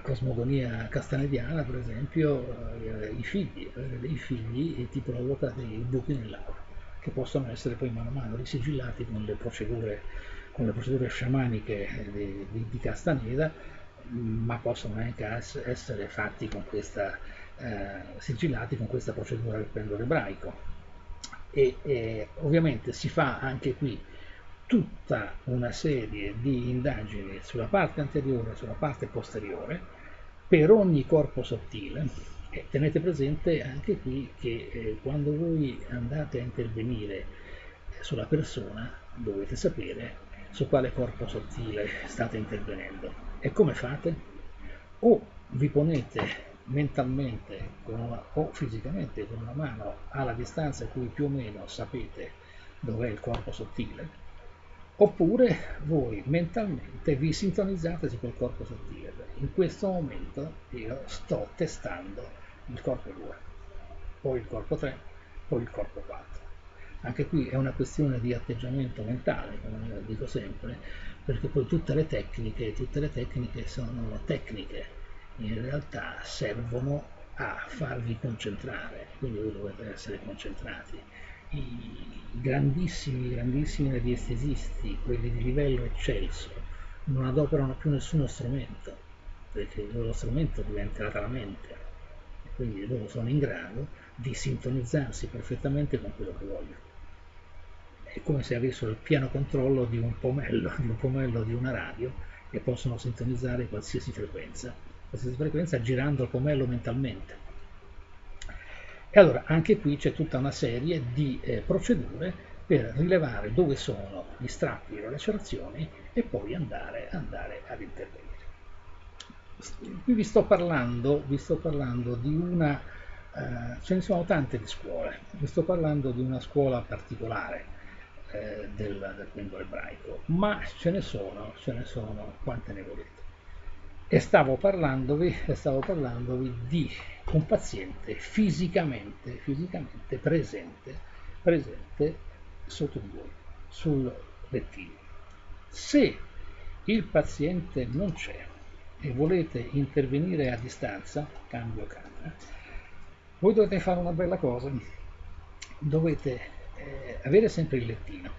cosmogonia castanediana, per esempio, eh, i figli, avere dei figli ti provoca dei buchi nell'aura, che possono essere poi mano a mano risigillati con le procedure, con le procedure sciamaniche di, di, di Castaneda, ma possono anche essere fatti con questa, eh, sigillati con questa procedura del pendolo ebraico. E, e ovviamente si fa anche qui tutta una serie di indagini sulla parte anteriore e sulla parte posteriore per ogni corpo sottile e tenete presente anche qui che eh, quando voi andate a intervenire sulla persona dovete sapere su quale corpo sottile state intervenendo e come fate? O vi ponete mentalmente una, o fisicamente con una mano alla distanza a cui più o meno sapete dov'è il corpo sottile oppure voi mentalmente vi sintonizzate su quel corpo sottile. In questo momento io sto testando il corpo 2, poi il corpo 3, poi il corpo 4. Anche qui è una questione di atteggiamento mentale, come dico sempre, perché poi tutte le tecniche, tutte le tecniche sono tecniche, in realtà servono a farvi concentrare, quindi voi dovete essere concentrati i grandissimi, grandissimi radiestesisti, quelli di livello eccelso, non adoperano più nessuno strumento, perché il loro strumento diventerà la mente. Quindi loro sono in grado di sintonizzarsi perfettamente con quello che vogliono. È come se avessero il pieno controllo di un pomello, di un pomello di una radio e possono sintonizzare qualsiasi frequenza, qualsiasi frequenza girando il pomello mentalmente. E allora anche qui c'è tutta una serie di eh, procedure per rilevare dove sono gli strappi o le lacerazioni e poi andare, andare ad intervenire. Qui vi sto parlando, vi sto parlando di una, eh, ce ne sono tante di scuole, vi sto parlando di una scuola particolare eh, del, del pendolo ebraico, ma ce ne sono, ce ne sono quante ne volete. E stavo parlandovi, stavo parlandovi di un paziente fisicamente, fisicamente presente, presente sotto di voi, sul lettino. Se il paziente non c'è e volete intervenire a distanza, cambio camera, voi dovete fare una bella cosa, dovete eh, avere sempre il lettino.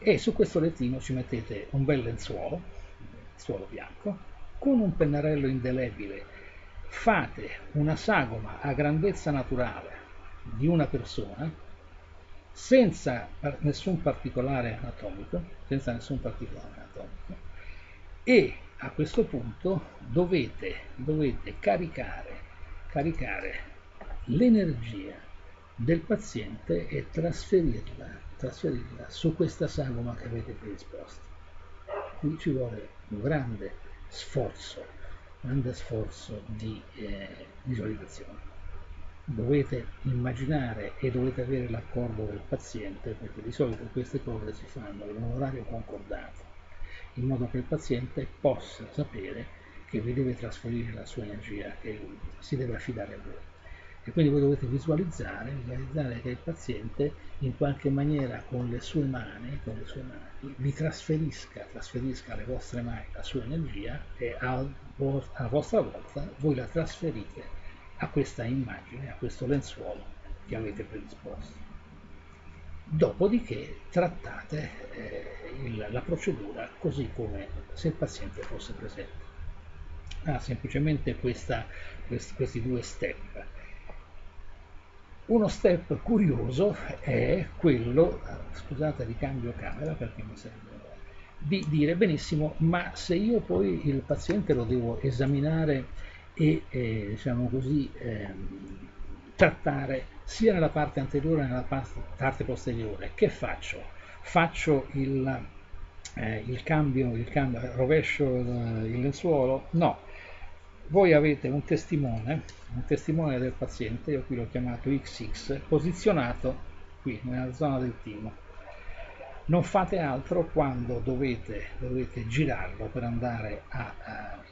E su questo lettino ci mettete un bel lenzuolo, lenzuolo bianco, con un pennarello indelebile. Fate una sagoma a grandezza naturale di una persona senza nessun particolare anatomico, senza nessun particolare anatomico e a questo punto dovete, dovete caricare, caricare l'energia del paziente e trasferirla, trasferirla su questa sagoma che avete predisposto. Qui ci vuole un grande sforzo, grande sforzo di eh, visualizzazione. Dovete immaginare e dovete avere l'accordo del paziente, perché di solito queste cose si fanno in un orario concordato in modo che il paziente possa sapere che vi deve trasferire la sua energia, che si deve affidare a voi. E quindi voi dovete visualizzare, visualizzare che il paziente in qualche maniera con le sue mani, con le sue mani vi trasferisca, trasferisca alle vostre mani la sua energia e a, a vostra volta voi la trasferite a questa immagine, a questo lenzuolo che avete predisposto. Dopodiché trattate eh, il, la procedura così come se il paziente fosse presente. Ha semplicemente questa, quest, questi due step. Uno step curioso è quello, scusate ricambio camera perché mi serve, di dire benissimo, ma se io poi il paziente lo devo esaminare e eh, diciamo così eh, trattare sia nella parte anteriore che nella parte posteriore. Che faccio? Faccio il, eh, il cambio, il cambio, rovescio il, lenzuolo? No. Voi avete un testimone, un testimone del paziente, io qui l'ho chiamato XX, posizionato qui nella zona del timo. Non fate altro quando dovete, dovete girarlo per andare a, a,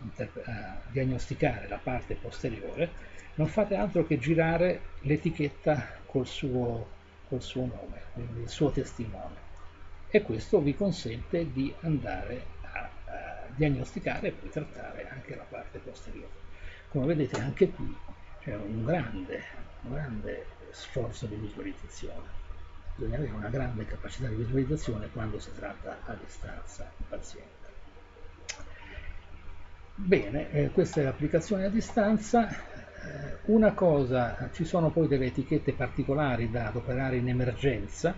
a diagnosticare la parte posteriore non fate altro che girare l'etichetta col suo, col suo nome, quindi il suo testimone. E questo vi consente di andare a, a diagnosticare e poi trattare anche la parte posteriore. Come vedete anche qui c'è un grande, un grande sforzo di visualizzazione. Bisogna avere una grande capacità di visualizzazione quando si tratta a distanza il paziente. Bene, eh, questa è l'applicazione a distanza. Eh, una cosa, ci sono poi delle etichette particolari da adoperare in emergenza,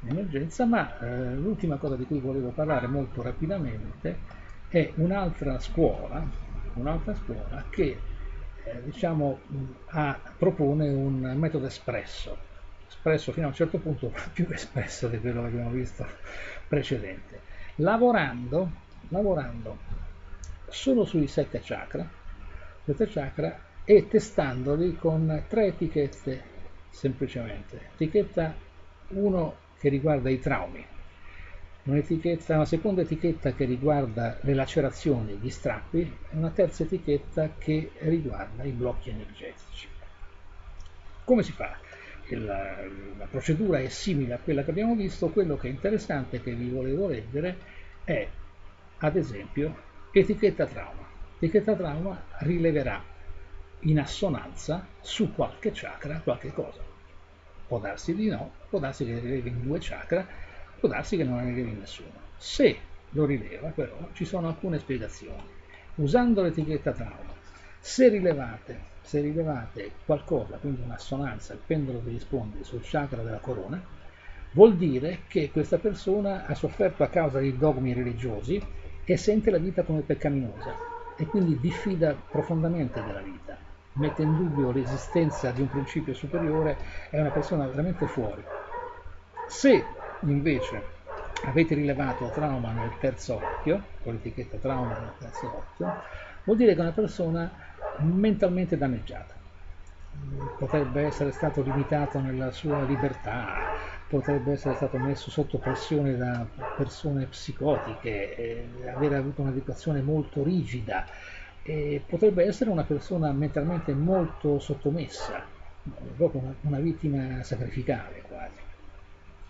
in emergenza ma eh, l'ultima cosa di cui volevo parlare molto rapidamente è un'altra scuola, un'altra scuola che eh, diciamo, ha, propone un metodo espresso, espresso fino a un certo punto più espresso di quello che abbiamo visto precedente, lavorando, lavorando solo sui sette chakra, sette chakra e testandoli con tre etichette semplicemente. Etichetta 1 che riguarda i traumi, una seconda etichetta che riguarda le lacerazioni, gli strappi e una terza etichetta che riguarda i blocchi energetici. Come si fa? La, la procedura è simile a quella che abbiamo visto, quello che è interessante che vi volevo leggere è ad esempio etichetta trauma. Etichetta trauma rileverà in assonanza su qualche chakra qualche cosa. Può darsi di no, può darsi che rilevi in due chakra, può darsi che non ne rilevi nessuno. Se lo rileva però ci sono alcune spiegazioni. Usando l'etichetta trauma, se rilevate se rilevate qualcosa, quindi un'assonanza, il pendolo vi risponde sul chakra della corona, vuol dire che questa persona ha sofferto a causa di dogmi religiosi e sente la vita come peccaminosa e quindi diffida profondamente della vita, mette in dubbio l'esistenza di un principio superiore, è una persona veramente fuori. Se invece avete rilevato trauma nel terzo occhio, con l'etichetta trauma nel terzo occhio, vuol dire che è una persona mentalmente danneggiata. Potrebbe essere stato limitato nella sua libertà, potrebbe essere stato messo sotto pressione da persone psicotiche, eh, avere avuto un'educazione molto rigida, e potrebbe essere una persona mentalmente molto sottomessa, proprio una, una vittima sacrificale quasi.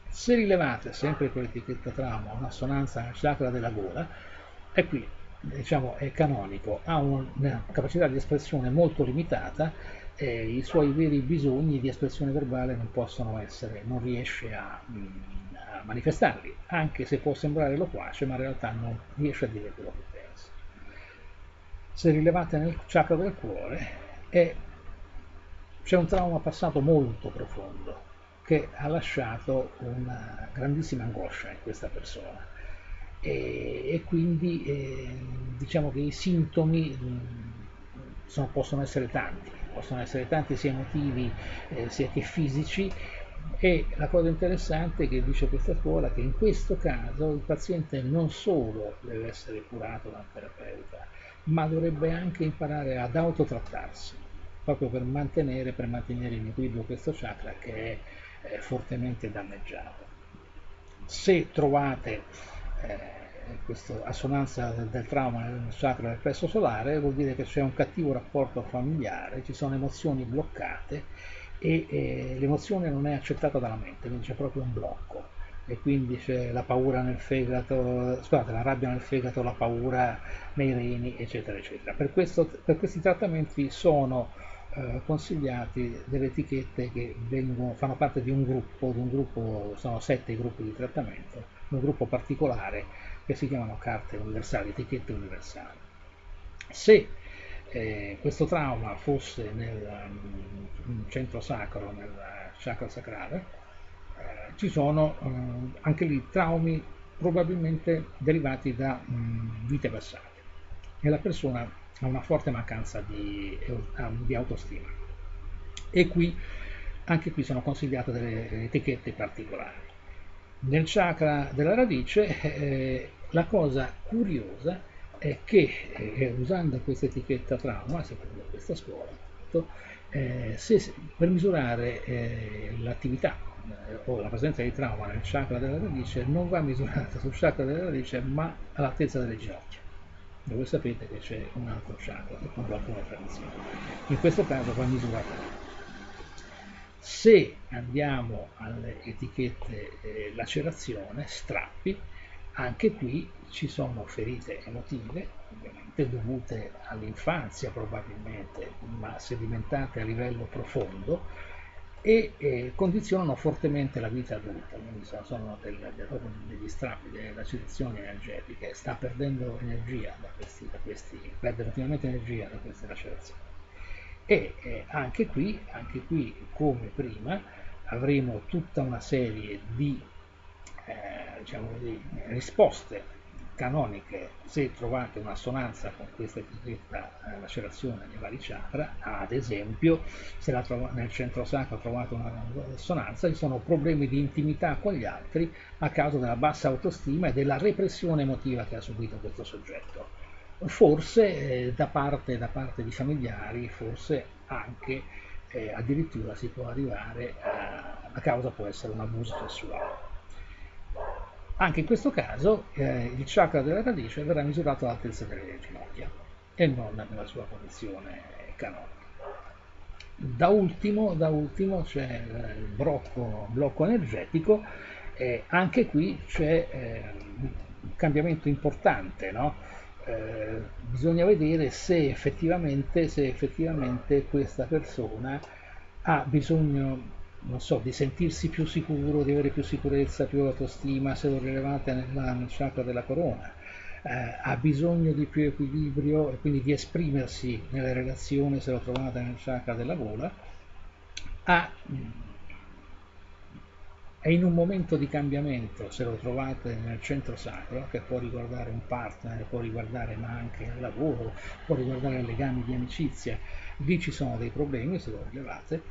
Se rilevate sempre con l'etichetta trauma un'assonanza chakra della gola, è qui, diciamo, è canonico, ha una capacità di espressione molto limitata eh, i suoi veri bisogni di espressione verbale non possono essere, non riesce a, mm, a manifestarli, anche se può sembrare loquace, ma in realtà non riesce a dire quello che Se rilevate nel chakra del cuore, è, c'è un trauma passato molto profondo che ha lasciato una grandissima angoscia in questa persona. E, e quindi eh, diciamo che i sintomi mm, sono, possono essere tanti possono essere tanti sia emotivi eh, sia che fisici. E la cosa interessante che dice questa scuola è che in questo caso il paziente non solo deve essere curato da un terapeuta, ma dovrebbe anche imparare ad autotrattarsi, proprio per mantenere, per mantenere in equilibrio questo chakra che è eh, fortemente danneggiato. Se trovate eh, questa assonanza del, del, trauma nel chakra del plesso solare vuol dire che c'è un cattivo rapporto familiare, ci sono emozioni bloccate e, e l'emozione non è accettata dalla mente, quindi c'è proprio un blocco e quindi c'è la paura nel fegato, scusate, la rabbia nel fegato, la paura nei reni, eccetera, eccetera. Per, questo, per questi trattamenti sono eh, consigliati delle etichette che vengono, fanno parte di un gruppo, di un gruppo, sono sette gruppi di trattamento, un gruppo particolare che si chiamano carte universali, etichette universali. Se eh, questo trauma fosse nel um, centro sacro, nel chakra sacrale, ci sono um, anche lì traumi probabilmente derivati da um, vite passate. E la persona ha una forte mancanza di, di autostima. E qui anche qui sono consigliate delle etichette particolari. Nel chakra della radice, eh, la cosa curiosa è che eh, usando questa etichetta trauma, secondo questa scuola, eh, se, per misurare eh, l'attività eh, o la presenza di trauma nel chakra della radice non va misurata sul chakra della radice ma all'altezza delle ginocchia. Dove sapete che c'è un altro chakra secondo alcune tradizioni in questo caso va misurata. Se andiamo alle etichette eh, lacerazione, strappi, anche qui ci sono ferite emotive, ovviamente dovute all'infanzia probabilmente, ma sedimentate a livello profondo, e eh, condizionano fortemente la vita adulta, quindi sono, sono del, del, degli strappi, delle lacerazioni energetiche, sta perdendo energia da questi, da questi perde continuamente energia da queste lacerazioni e eh, anche, qui, anche qui, come prima, avremo tutta una serie di, eh, diciamo di risposte canoniche se trovate un'assonanza con questa etichetta eh, lacerazione nei vari chakra, ad esempio se nel centro sacro trovate un'assonanza ci sono problemi di intimità con gli altri a causa della bassa autostima e della repressione emotiva che ha subito questo soggetto forse eh, da, parte, da, parte, di familiari, forse anche eh, addirittura si può arrivare a, la causa può essere un abuso sessuale. Anche in questo caso eh, il chakra della radice verrà misurato all'altezza delle ginocchia e non nella sua posizione canonica. Da ultimo, da ultimo c'è il blocco, blocco energetico, e anche qui c'è eh, un cambiamento importante, no? Eh, bisogna vedere se effettivamente, se effettivamente questa persona ha bisogno non so, di sentirsi più sicuro, di avere più sicurezza, più autostima, se lo rilevate nella, nel chakra della corona, eh, ha bisogno di più equilibrio e quindi di esprimersi nelle relazioni se lo trovate nel chakra della gola, ha è in un momento di cambiamento, se lo trovate nel centro sacro, che può riguardare un partner, può riguardare ma anche il lavoro, può riguardare legami di amicizia, lì ci sono dei problemi se lo rilevate,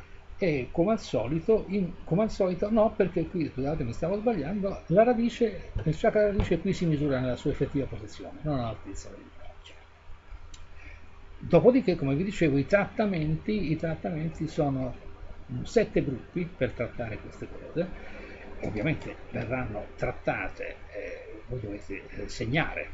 e come al solito, in, come al solito no, perché qui, scusate mi stavo sbagliando, la radice, il chakra radice qui si misura nella sua effettiva posizione, non all'altezza del braccio. Dopodiché, come vi dicevo, i trattamenti, i trattamenti sono sette gruppi per trattare queste cose ovviamente verranno trattate, eh, voi dovete eh, segnare,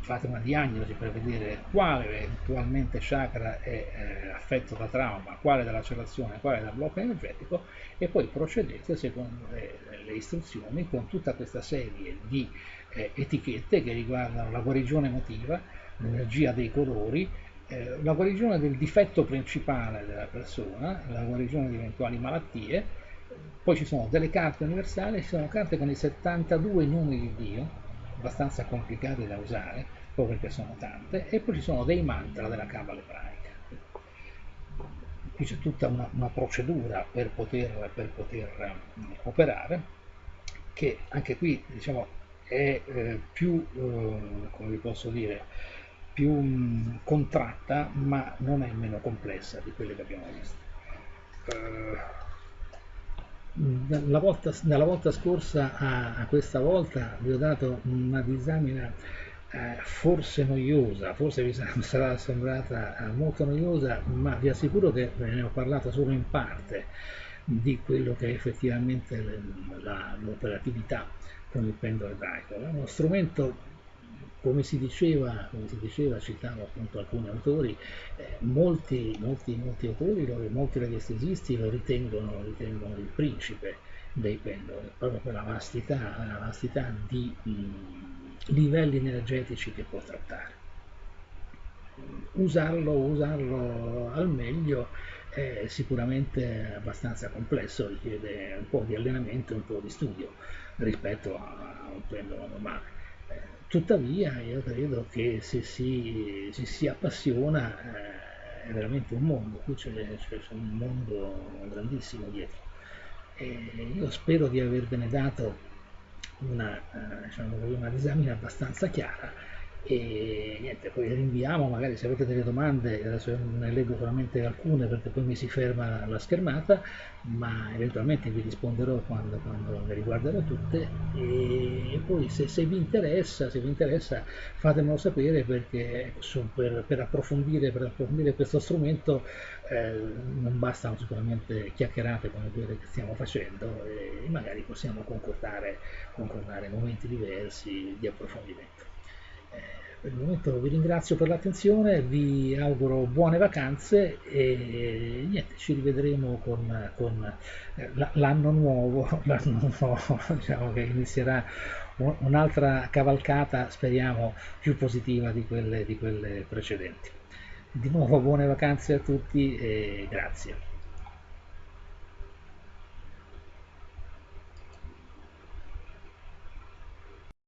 fate una diagnosi per vedere quale eventualmente chakra è eh, affetto da trauma, quale da lacerazione, quale da blocco energetico e poi procedete secondo le, le istruzioni con tutta questa serie di eh, etichette che riguardano la guarigione emotiva, l'energia dei colori, eh, la guarigione del difetto principale della persona, la guarigione di eventuali malattie, poi ci sono delle carte universali, ci sono carte con i 72 numeri di Dio, abbastanza complicate da usare, proprio perché sono tante, e poi ci sono dei mantra della Kabbalah ebraica. Qui c'è tutta una, una procedura per poter, per poter um, operare, che anche qui diciamo, è eh, più, eh, come vi posso dire, più um, contratta, ma non è meno complessa di quelle che abbiamo visto. Uh, volta, dalla volta scorsa a, a, questa volta vi ho dato una disamina eh, forse noiosa, forse vi <laughs> sarà sembrata eh, molto noiosa, ma vi assicuro che ve ne ho parlato solo in parte di quello che è effettivamente l'operatività con il pendolo ebraico. È uno strumento come si diceva, come si diceva citavo appunto alcuni autori, eh, molti, molti, molti, autori, molti radiestesisti lo ritengono, ritengono, il principe dei pendoli, proprio per la vastità, la vastità di mh, livelli energetici che può trattare. Usarlo, usarlo al meglio è sicuramente abbastanza complesso, richiede un po' di allenamento e un po' di studio rispetto a un pendolo normale Tuttavia io credo che se si, se si appassiona eh, è veramente un mondo, qui c'è, un mondo grandissimo dietro. E io spero di avervene dato una, eh, diciamo, una disamina abbastanza chiara e niente, poi rinviamo, magari se avete delle domande, adesso ne leggo solamente alcune perché poi mi si ferma la schermata, ma eventualmente vi risponderò quando, quando le riguarderò tutte e poi se, se, vi interessa, se vi interessa fatemelo sapere perché so, per, per, approfondire, per, approfondire, questo strumento eh, non bastano sicuramente chiacchierate come quelle che stiamo facendo e magari possiamo concordare, concordare momenti diversi di approfondimento. Per il momento vi ringrazio per l'attenzione, vi auguro buone vacanze e niente, ci rivedremo con, con eh, l'anno nuovo, <laughs> nuovo <laughs> diciamo che inizierà un'altra cavalcata, speriamo, più positiva di quelle, di quelle precedenti. Di nuovo buone vacanze a tutti e grazie.